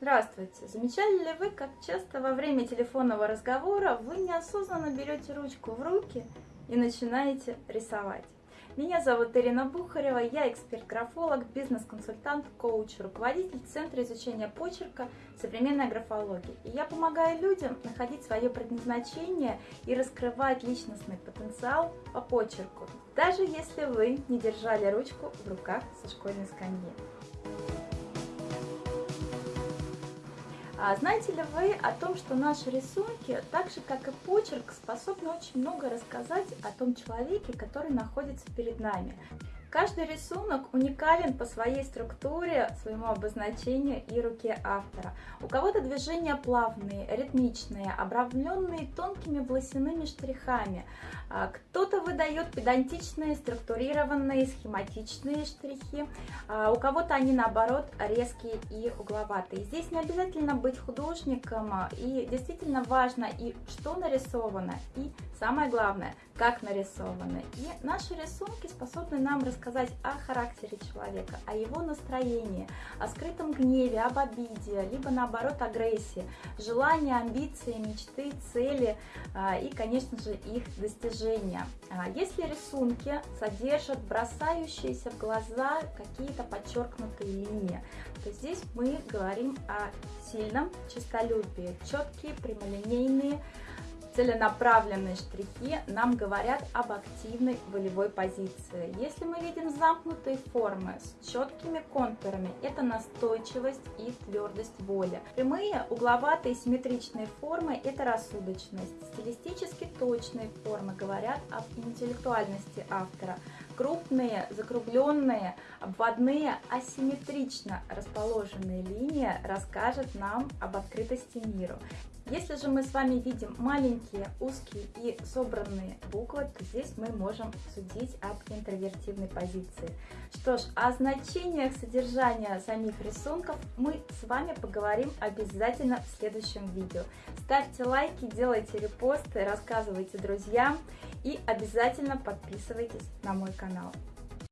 Здравствуйте! Замечали ли вы, как часто во время телефонного разговора вы неосознанно берете ручку в руки и начинаете рисовать? Меня зовут Ирина Бухарева, я эксперт-графолог, бизнес-консультант, коуч, руководитель Центра изучения почерка современной графологии. И я помогаю людям находить свое предназначение и раскрывать личностный потенциал по почерку, даже если вы не держали ручку в руках со школьной скамьи. А знаете ли вы о том, что наши рисунки, так же как и почерк, способны очень много рассказать о том человеке, который находится перед нами? Каждый рисунок уникален по своей структуре, своему обозначению и руке автора. У кого-то движения плавные, ритмичные, обрамленные тонкими волосяными штрихами. А, кто-то выдает педантичные, структурированные, схематичные штрихи. А, у кого-то они наоборот резкие и угловатые. Здесь не обязательно быть художником, а, и действительно важно и что нарисовано, и самое главное, как нарисованы. И наши рисунки способны нам рассказать о характере человека, о его настроении, о скрытом гневе, об обиде, либо наоборот агрессии, желания, амбиции, мечты, цели а, и, конечно же, их достижения. А, если рисунки содержат бросающиеся в глаза какие-то подчеркнутые линии, то здесь мы говорим о сильном честолюбии, четкие, прямолинейные, целенаправленные штрихи нам говорят об активной волевой позиции. Если мы видим замкнутые формы с четкими контурами, это настойчивость и твердость воли. Прямые, угловатые, симметричные формы – это рассудочность. Стилистически точные формы говорят об интеллектуальности автора. Крупные, закругленные, обводные, асимметрично расположенные линии расскажут нам об открытости миру. Если же мы с вами видим маленькие, узкие и собранные буквы, то здесь мы можем судить об интровертивной позиции. Что ж, о значениях содержания самих рисунков мы с вами поговорим обязательно в следующем видео. Ставьте лайки, делайте репосты, рассказывайте друзьям и обязательно подписывайтесь на мой канал.